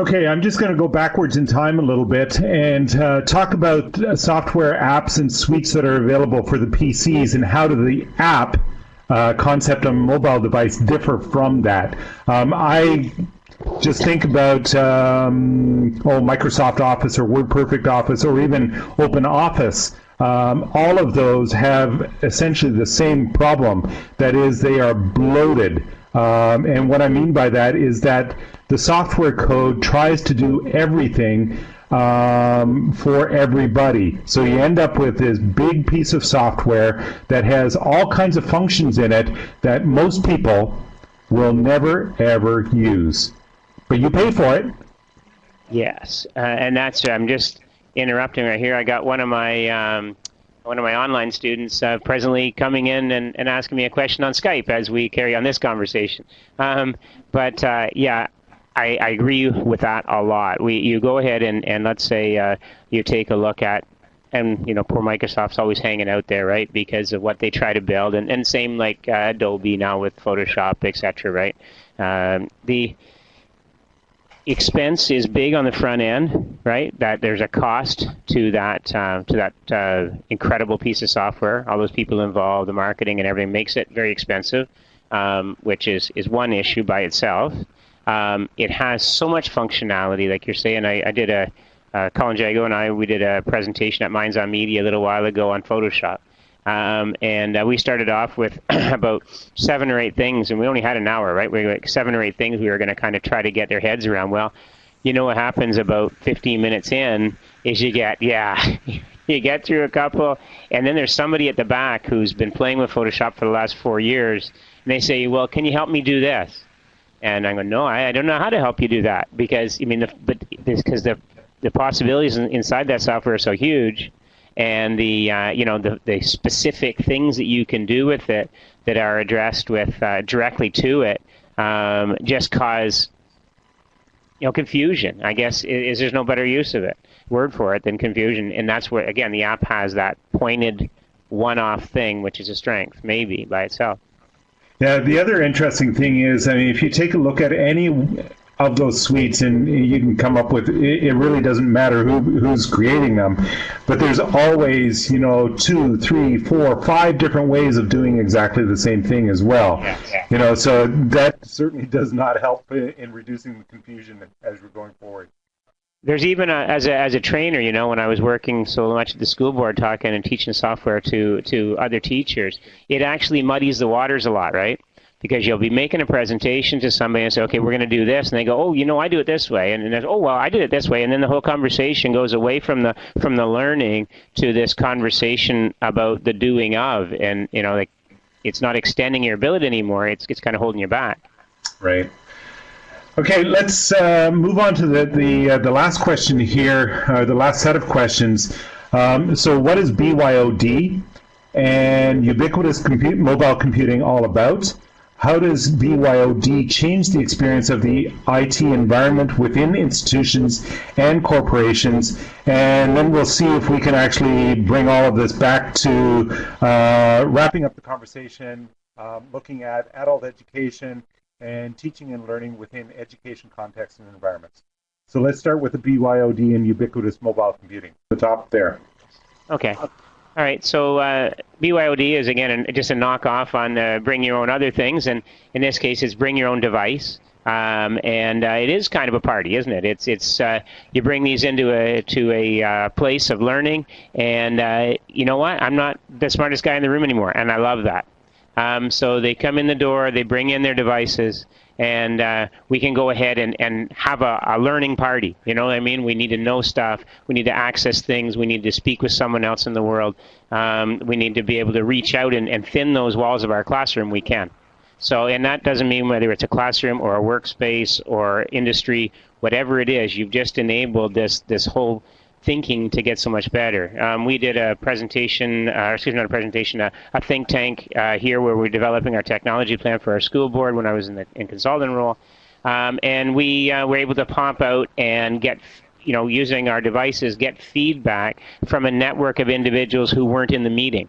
Okay, I'm just going to go backwards in time a little bit and uh, talk about uh, software apps and suites that are available for the PCs and how do the app uh, concept on mobile device differ from that. Um, I just think about um, oh Microsoft Office or WordPerfect Office or even Open Office. Um, all of those have essentially the same problem. That is, they are bloated. Um, and what I mean by that is that the software code tries to do everything um, for everybody. So you end up with this big piece of software that has all kinds of functions in it that most people will never ever use. But you pay for it. Yes, uh, and that's I'm just interrupting right here. I got one of my um, one of my online students uh, presently coming in and, and asking me a question on Skype as we carry on this conversation. Um, but uh, yeah, I, I, agree with that a lot. We you go ahead and, and let's say uh, you take a look at and you know poor Microsoft's always hanging out there, right? Because of what they try to build, and, and same like uh, Adobe now with Photoshop, etc. Right? Um, the expense is big on the front end, right? That there's a cost to that uh, to that uh, incredible piece of software. All those people involved, the marketing and everything makes it very expensive, um, which is is one issue by itself. Um, it has so much functionality, like you're saying. I, I did a uh, Colin Jago and I we did a presentation at Minds on Media a little while ago on Photoshop. Um, and uh, we started off with about seven or eight things, and we only had an hour, right? We like seven or eight things we were going to kind of try to get their heads around. Well, you know what happens about 15 minutes in is you get, yeah, you get through a couple, and then there's somebody at the back who's been playing with Photoshop for the last four years, and they say, well, can you help me do this? And I go, no, I, I don't know how to help you do that because I mean, the, but because the the possibilities inside that software are so huge and the uh, you know the, the specific things that you can do with it that are addressed with uh, directly to it um, just cause you know confusion. I guess is, is there's no better use of it word for it than confusion, and that's where again the app has that pointed one-off thing, which is a strength maybe by itself. Yeah, the other interesting thing is, I mean, if you take a look at any of those suites and you can come up with it really doesn't matter who, who's creating them. But there's always you know two three four five different ways of doing exactly the same thing as well. Yeah, yeah. you know so that certainly does not help in reducing the confusion as we're going forward there's even a, as a as a trainer, you know, when I was working so much at the school board, talking and teaching software to to other teachers, it actually muddies the waters a lot, right? because you'll be making a presentation to somebody and say, okay, we're going to do this, and they go, oh, you know, I do it this way, and then, oh, well, I did it this way, and then the whole conversation goes away from the from the learning to this conversation about the doing of, and you know, like it's not extending your ability anymore; it's it's kind of holding you back. Right. Okay, let's uh, move on to the the uh, the last question here, uh, the last set of questions. Um, so, what is BYOD and ubiquitous compute, mobile computing all about? How does BYOD change the experience of the IT environment within institutions and corporations? And then we'll see if we can actually bring all of this back to uh, wrapping up the conversation, um, looking at adult education and teaching and learning within education contexts and environments. So let's start with the BYOD and ubiquitous mobile computing. The top there. Okay. All right, so uh, BYOD is again an, just a knockoff on uh, bring your own other things, and in this case, it's bring your own device. Um, and uh, it is kind of a party, isn't it? It's it's uh, you bring these into a to a uh, place of learning, and uh, you know what? I'm not the smartest guy in the room anymore, and I love that. Um, so they come in the door, they bring in their devices, and uh, we can go ahead and, and have a, a learning party. You know what I mean? We need to know stuff. We need to access things. We need to speak with someone else in the world. Um, we need to be able to reach out and, and thin those walls of our classroom. We can. So, and that doesn't mean whether it's a classroom or a workspace or industry, whatever it is, you've just enabled this this whole thinking to get so much better. Um, we did a presentation, uh, excuse me, not a presentation, a, a think tank uh, here where we're developing our technology plan for our school board when I was in the in consultant role. Um, and we uh, were able to pop out and get, you know, using our devices, get feedback from a network of individuals who weren't in the meeting.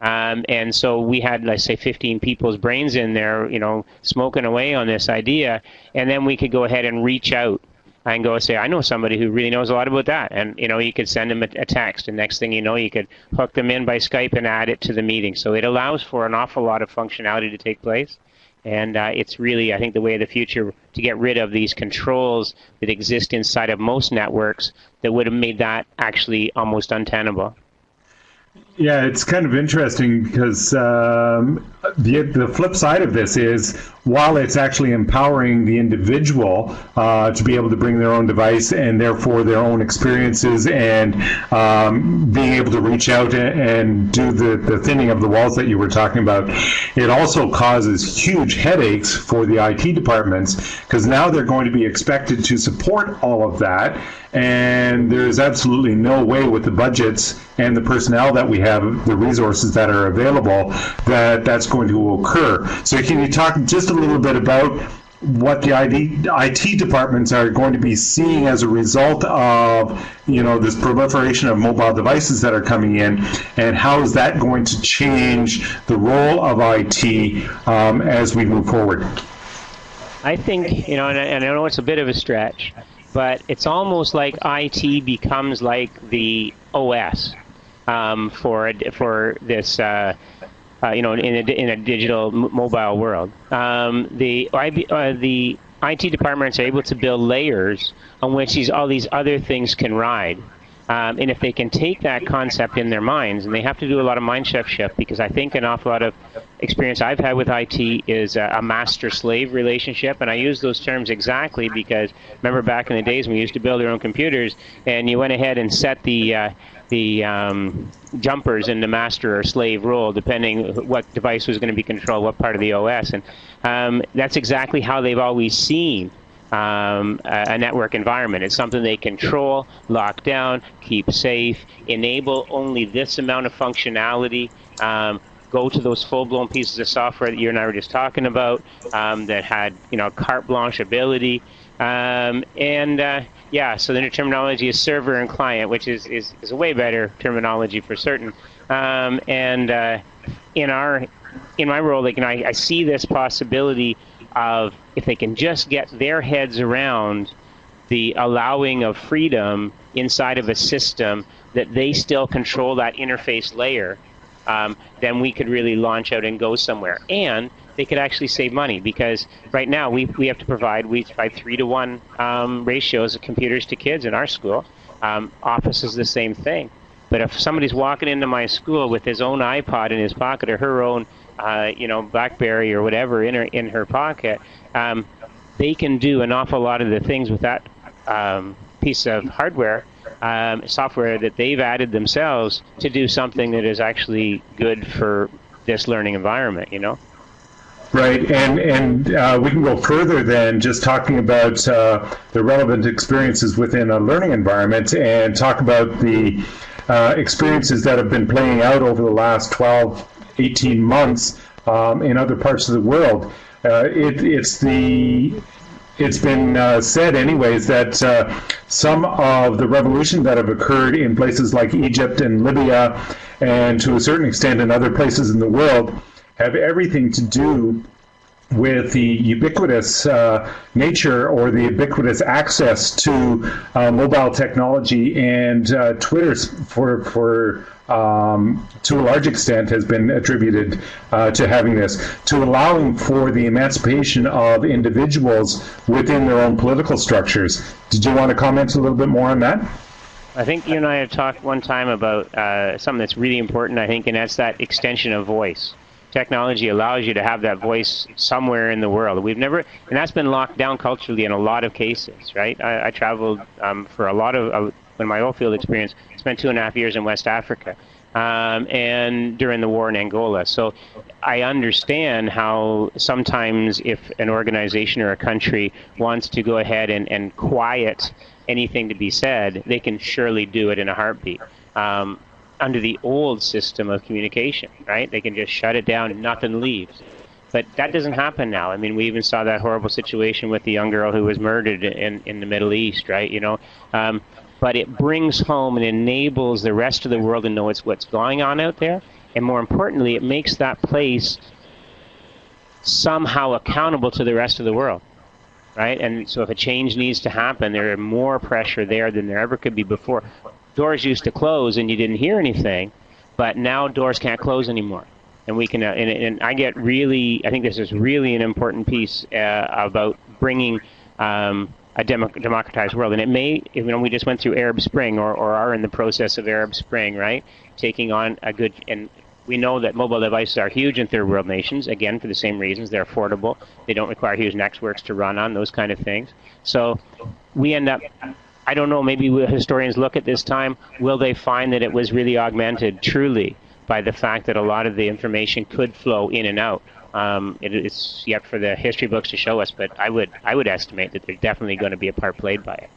Um, and so we had, let's say, 15 people's brains in there, you know, smoking away on this idea. And then we could go ahead and reach out and go and say, I know somebody who really knows a lot about that. And, you know, you could send them a, a, text, and next thing you know, you could hook them in by Skype and add it to the meeting. So it allows for an awful lot of functionality to take place. And uh, it's really, I think, the way of the future to get rid of these controls that exist inside of most networks that would have made that actually almost untenable. Yeah, it's kind of interesting because um, the the flip side of this is while it's actually empowering the individual uh, to be able to bring their own device and therefore their own experiences and um, being able to reach out and, do the, the thinning of the walls that you were talking about, it also causes huge headaches for the IT departments because now they're going to be expected to support all of that. And there's absolutely no way with the budgets and the personnel that we have, the resources that are available, that that's going to occur. So can you talk just a little bit about what the IT departments are going to be seeing as a result of you know this proliferation of mobile devices that are coming in, and how is that going to change the role of IT um, as we move forward? I think you know, and I, and I know it's a bit of a stretch, but it's almost like IT becomes like the OS um, for for this. Uh, uh, you know, in a, in a digital mobile world, um, the uh, the IT departments are able to build layers on which these all these other things can ride. Um, and if they can take that concept in their minds, and they have to do a lot of mind shift shift, because I think an awful lot of experience I've had with IT is a, a master-slave relationship, and I use those terms exactly because remember back in the days when we used to build our own computers, and you went ahead and set the uh, the um, jumpers in the master or slave role, depending what device was going to be controlled, what part of the OS, and um, that's exactly how they've always seen um, a, network environment. It's something they control, lock down, keep safe, enable only this amount of functionality. Um, go to those full-blown pieces of software that you and I were just talking about um, that had, you know, carte blanche ability. Um, and uh, yeah, so the new terminology is server and client, which is, is, is a way better terminology for certain. Um, and uh, in our in my role, like, you know, I, I see this possibility of if they can just get their heads around the allowing of freedom inside of a system that they still control that interface layer, um, then we could really launch out and go somewhere. And they could actually save money because right now we, we have to provide we provide three to one um, ratios of computers to kids in our school. Um, office is the same thing. But if somebody's walking into my school with his own iPod in his pocket or her own uh, you know, BlackBerry or whatever in her in her pocket, um, they can do an awful lot of the things with that um, piece of hardware, um, software that they've added themselves to do something that is actually good for this learning environment. You know. Right, and and uh, we can go further than just talking about uh, the relevant experiences within a learning environment, and talk about the uh, experiences that have been playing out over the last 12 18 months um, in other parts of the world. Uh, it, it's the it's been uh, said anyways that uh, some of the revolutions that have occurred in places like Egypt and Libya and to a certain extent in other places in the world have everything to do with the ubiquitous uh, nature or the ubiquitous access to uh, mobile technology and uh, Twitter for for um, to a large extent has been attributed uh, to having this to allowing for the emancipation of individuals within their own political structures. Did you want to comment a little bit more on that? I think you and I have talked one time about uh, something that's really important. I think, and that's that extension of voice technology allows you to have that voice somewhere in the world. We've never, and that's been locked down culturally in a lot of cases, right? I, I traveled um, for a lot of, in my oil field experience, spent two and a half years in West Africa. Um, and during the war in Angola. So I understand how sometimes if an organization or a country wants to go ahead and, and quiet anything to be said, they can surely do it in a heartbeat. Um, under the old system of communication, right? They can just shut it down and nothing leaves. But that doesn't happen now. I mean, we even saw that horrible situation with the young girl who was murdered in, in the Middle East, right? You know, um, but it brings home and enables the rest of the world to know it's what's going on out there, and more importantly, it makes that place somehow accountable to the rest of the world. right? And so if a change needs to happen, there are more pressure there than there ever could be before. Doors used to close and you didn't hear anything, but now doors can't close anymore. And we can, uh, and, and, I get really, I think this is really an important piece uh, about bringing um, a demo democratized world. And it may, you know, we just went through Arab Spring or, or are in the process of Arab Spring, right? Taking on a good, and we know that mobile devices are huge in third world nations, again, for the same reasons. They're affordable. They don't require huge networks to run on, those kind of things. So we end up, I don't know, maybe historians look at this time, will they find that it was really augmented truly by the fact that a lot of the information could flow in and out? Um, it, it's yet for the history books to show us, but I would, I would estimate that there's definitely going to be a part played by it.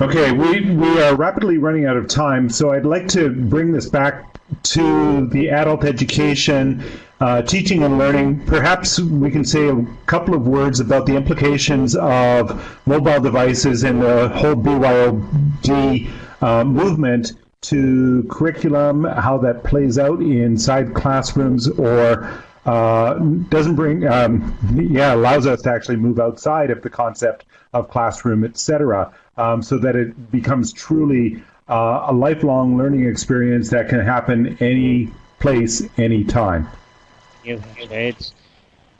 Okay, we, we are rapidly running out of time, so I'd like to bring this back to the adult education, uh, teaching and learning, perhaps we can say a couple of words about the implications of mobile devices and the whole BYOD uh, movement to curriculum, how that plays out inside classrooms or uh, doesn't bring, um, yeah, allows us to actually move outside of the concept of classroom, etc., um, so that it becomes truly uh, a lifelong learning experience that can happen any place, any time. It's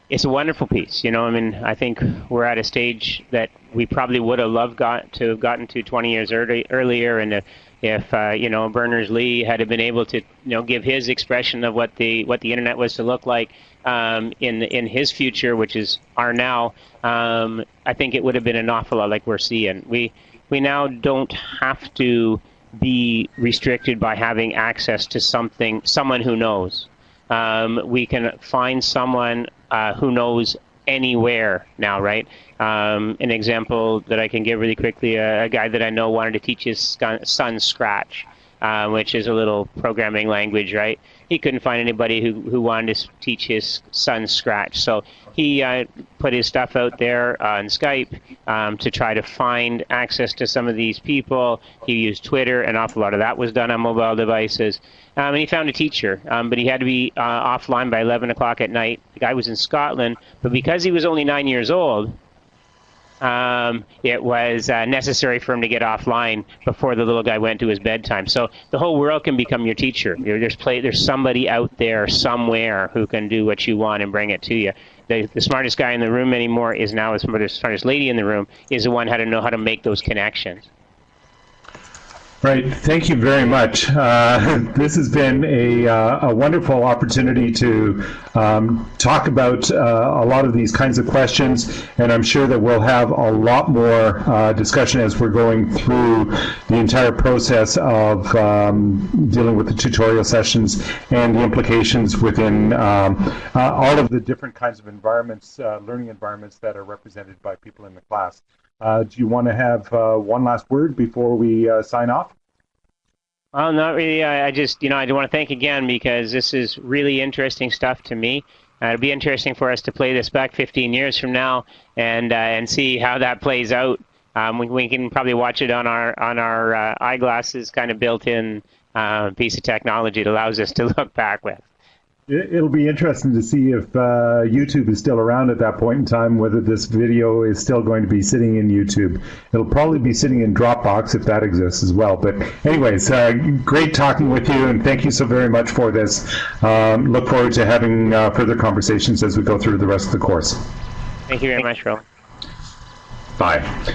it's a wonderful piece. You know, I mean, I think we're at a stage that we probably would have loved got to have gotten to 20 years early, earlier, and if, if uh, you know Berners-Lee had been able to you know give his expression of what the what the internet was to look like um, in in his future, which is our now, um, I think it would have been an awful lot like we're seeing. We we now don't have to be restricted by having access to something, someone who knows. Um, we can find someone uh, who knows anywhere now, right? Um, an example that I can give really quickly, uh, a guy that I know wanted to teach his son Scratch, uh, which is a little programming language, right? He couldn't find anybody who, who wanted to teach his son Scratch. So he uh, put his stuff out there on Skype um, to try to find access to some of these people. He used Twitter, an awful lot of that was done on mobile devices. Um, and he found a teacher, um, but he had to be uh, offline by 11 o'clock at night. The guy was in Scotland, but because he was only nine years old, um, it was uh, necessary for him to get offline before the little guy went to his bedtime. So the whole world can become your teacher. There's play, there's somebody out there somewhere who can do what you want and bring it to you the, the smartest guy in the room anymore is now the smartest, smartest lady in the room is the one how to know how to make those connections. Right. Thank you very much. Uh, this has been a, uh, a wonderful opportunity to um, talk about uh, a lot of these kinds of questions, and I'm sure that we'll have a lot more uh, discussion as we're going through the entire process of um, dealing with the tutorial sessions and the implications within um, uh, all of the different kinds of environments, uh, learning environments that are represented by people in the class. Do you want to have one last word before we sign off? Well, not really. I, I just, you know, I do want to thank again because this is really interesting stuff to me. Uh, it'll be interesting for us to play this back 15 years from now and uh, and see how that plays out. Um, we, we can probably watch it on our on our uh, eyeglasses, kind of built-in piece of technology that allows us to look back with. It'll be interesting to see if uh, YouTube is still around at that point in time, whether this video is still going to be sitting in YouTube. It'll probably be sitting in Dropbox if that exists as well. But anyways, uh, great talking with you, and thank you so very much for this. Um, look forward to having uh, further conversations as we go through the rest of the course. Thank you very much, Roland. Bye.